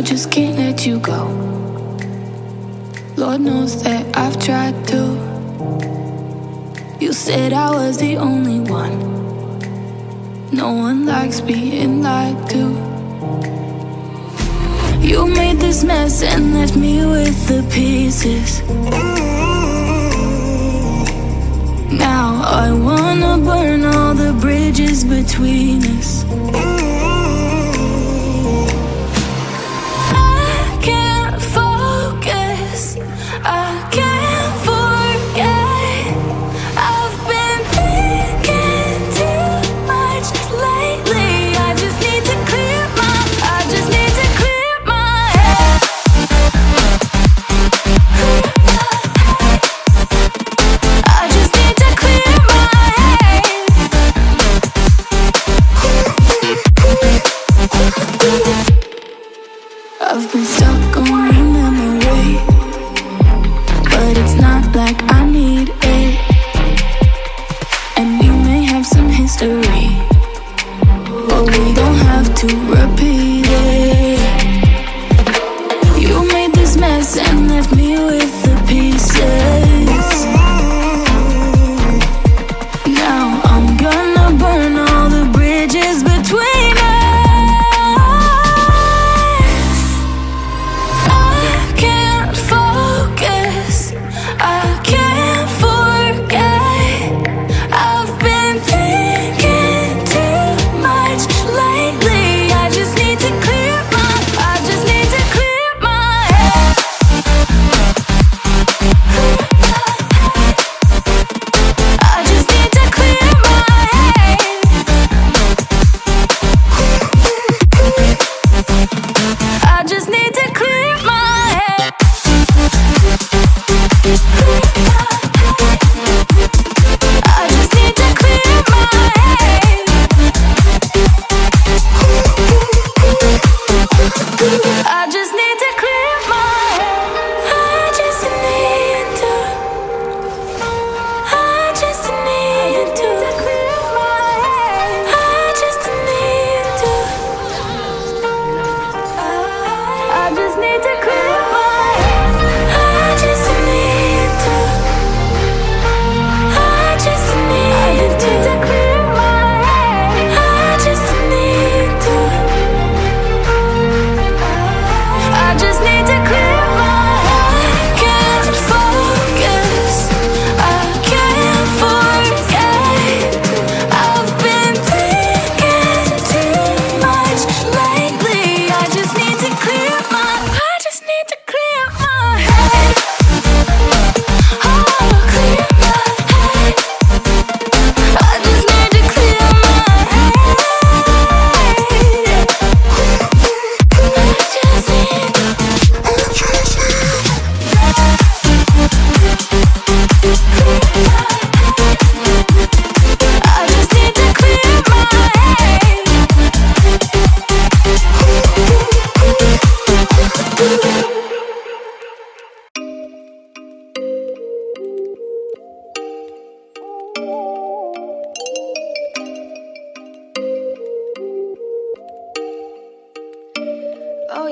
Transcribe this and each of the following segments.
I just can't let you go. Lord knows that I've tried to. You said I was the only one. No one likes being lied to. You made this mess and left me with the pieces. Now I wanna burn all the bridges between us.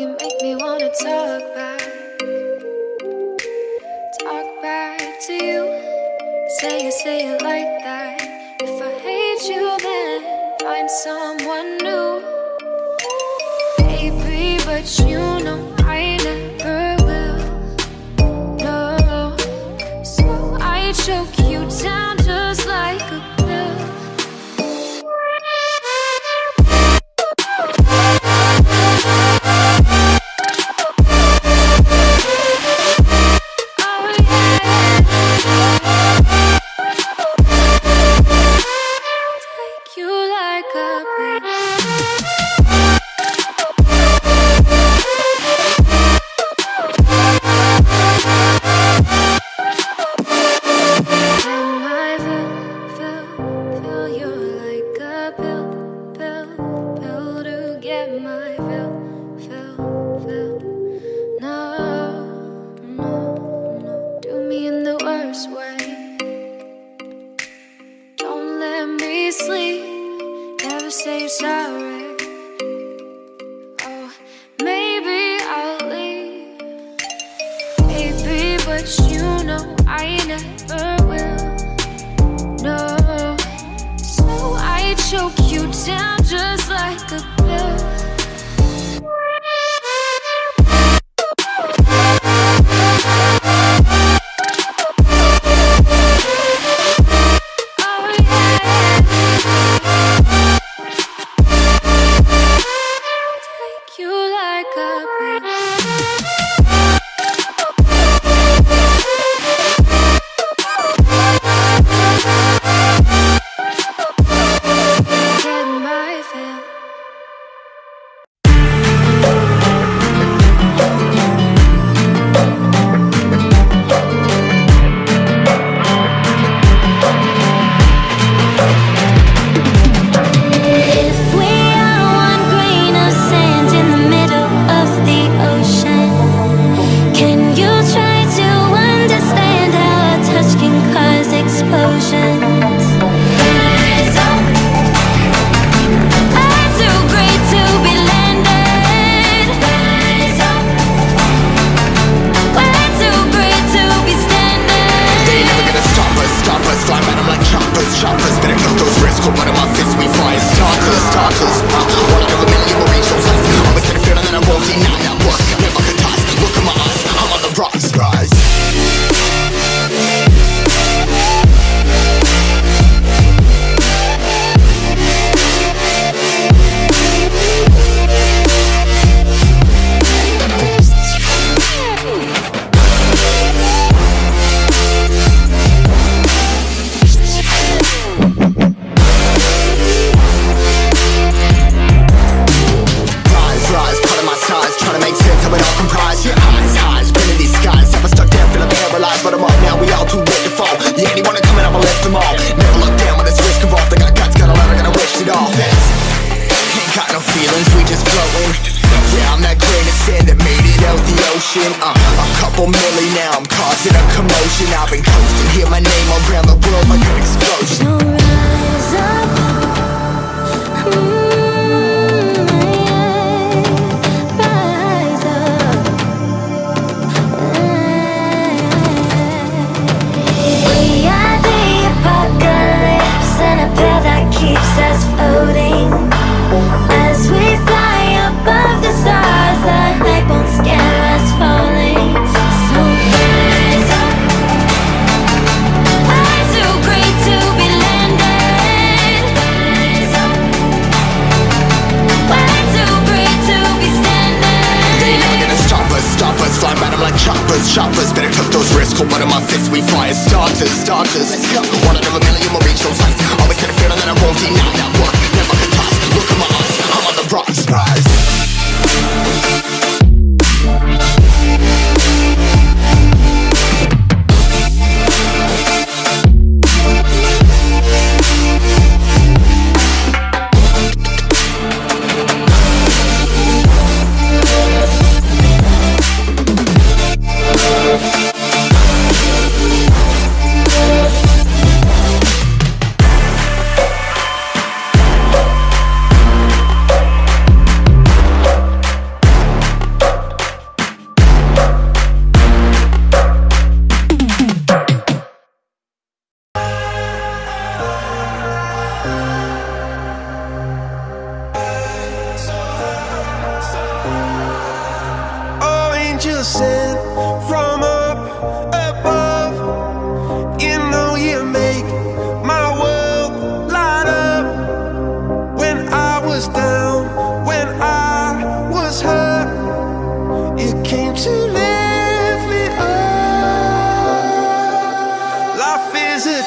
you make me wanna talk back. Talk back to you. Say it, say it like that. If I hate you then Find someone new. Baby, but you flowing Yeah, I'm that grain of sand that made it out the ocean uh, A couple million now, I'm causing a commotion. I've been coasting, hear my name around the world like an explosion. So rise up. Mm. keeps us floating.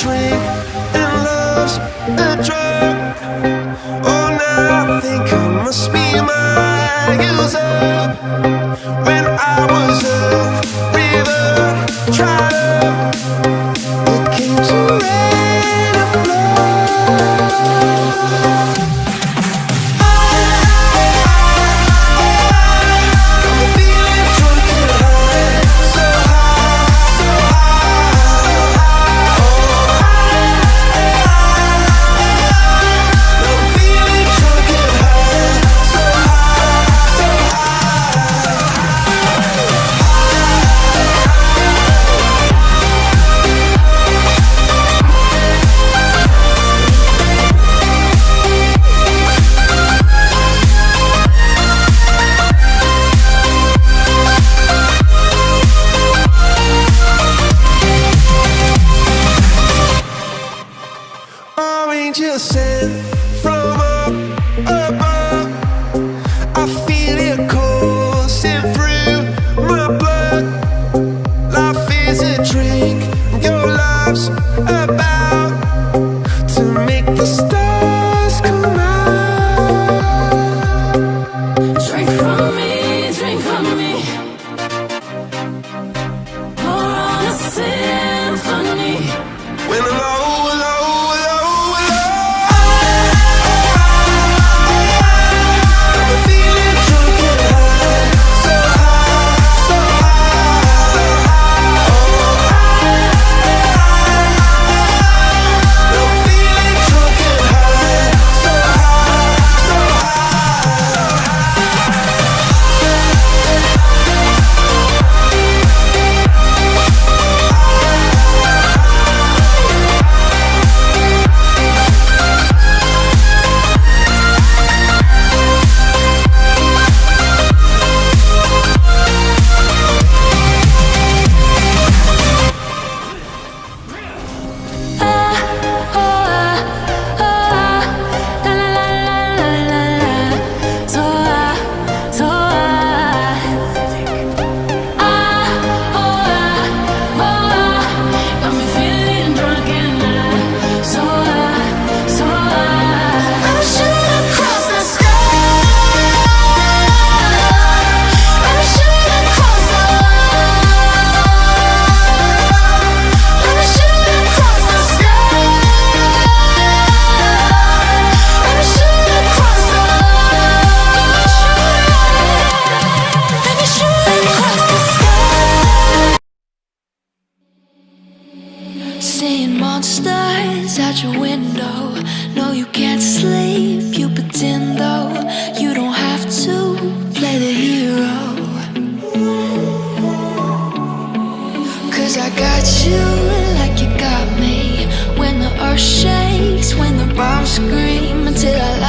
drink and love's a drug. Oh, now I think I must be my years up When I was up out your window. No, you can't sleep, you pretend though You don't have to play the hero. Cause I got you like you got me. When the earth shakes, when the bombs scream Until I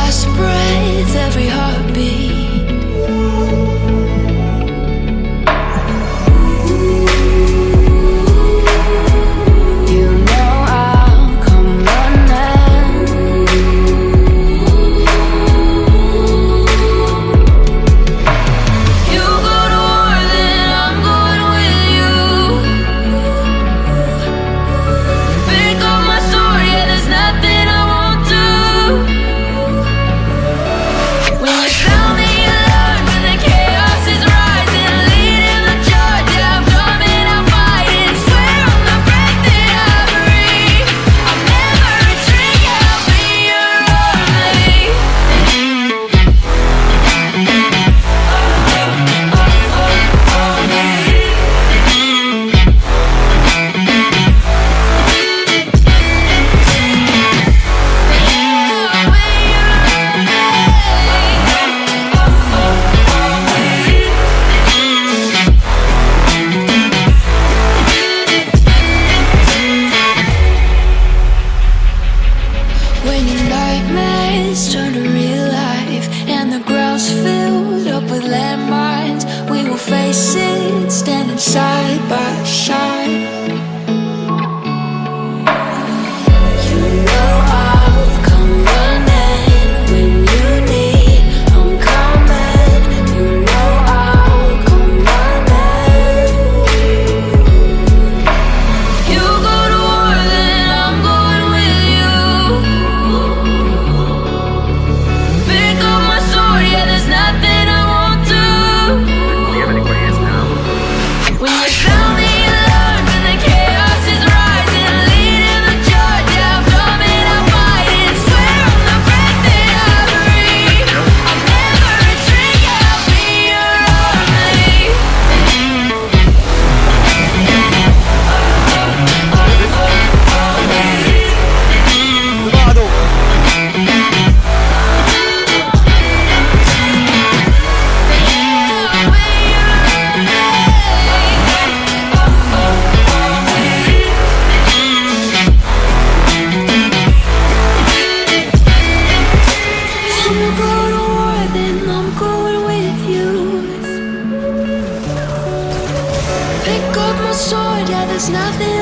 sword, yeah, there's nothing